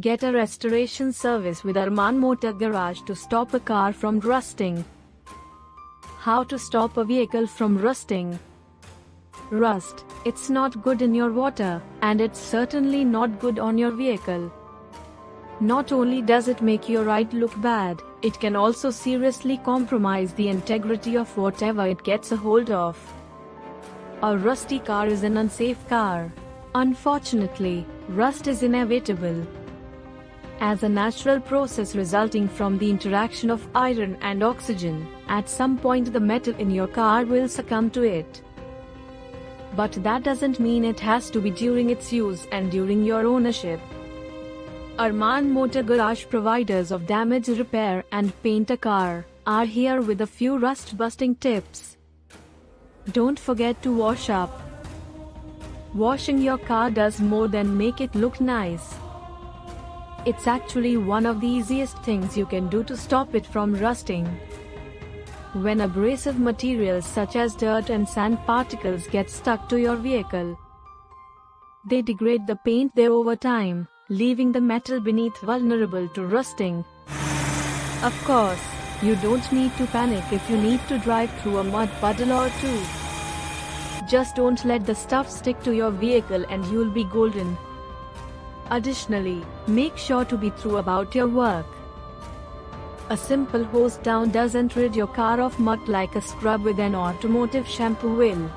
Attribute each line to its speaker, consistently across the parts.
Speaker 1: Get a restoration service with Arman Motor Garage to stop a car from rusting. How to stop a vehicle from rusting? Rust. It's not good in your water, and it's certainly not good on your vehicle. Not only does it make your ride look bad, it can also seriously compromise the integrity of whatever it gets a hold of. A rusty car is an unsafe car. Unfortunately, rust is inevitable as a natural process resulting from the interaction of iron and oxygen, at some point the metal in your car will succumb to it. But that doesn't mean it has to be during its use and during your ownership. Arman Motor Garage providers of damage repair and paint a car are here with a few rust busting tips. Don't forget to wash up. Washing your car does more than make it look nice. It's actually one of the easiest things you can do to stop it from rusting. When abrasive materials such as dirt and sand particles get stuck to your vehicle, they degrade the paint there over time, leaving the metal beneath vulnerable to rusting. Of course, you don't need to panic if you need to drive through a mud puddle or two. Just don't let the stuff stick to your vehicle and you'll be golden. Additionally, make sure to be true about your work. A simple hose down doesn't rid your car of mud like a scrub with an automotive shampoo will.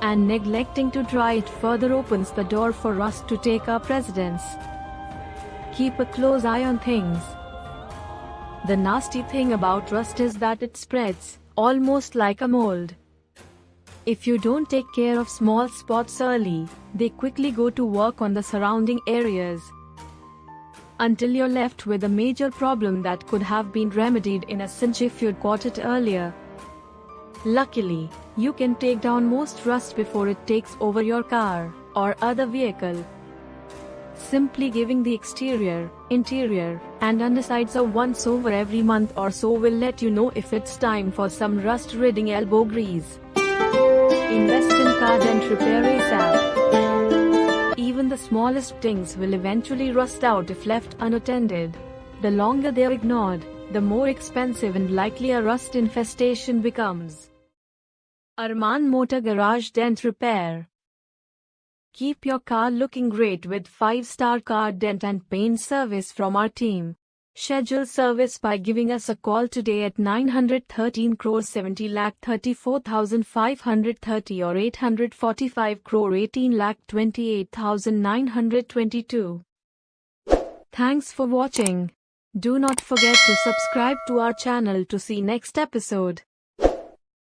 Speaker 1: And neglecting to dry it further opens the door for rust to take up residence. Keep a close eye on things. The nasty thing about rust is that it spreads, almost like a mold. If you don't take care of small spots early, they quickly go to work on the surrounding areas. Until you're left with a major problem that could have been remedied in a cinch if you'd caught it earlier. Luckily, you can take down most rust before it takes over your car or other vehicle. Simply giving the exterior, interior, and undersides a once over every month or so will let you know if it's time for some rust-ridding elbow grease. Invest in car dent repair ASAP. Even the smallest things will eventually rust out if left unattended. The longer they're ignored, the more expensive and likely a rust infestation becomes. Arman Motor Garage Dent Repair Keep your car looking great with 5-star car dent and paint service from our team. Schedule service by giving us a call today at 913 crore 70 lakh 34,530 or 845 crore 18 lakh 28,922. Thanks for watching. Do not forget to subscribe to our channel to see next episode.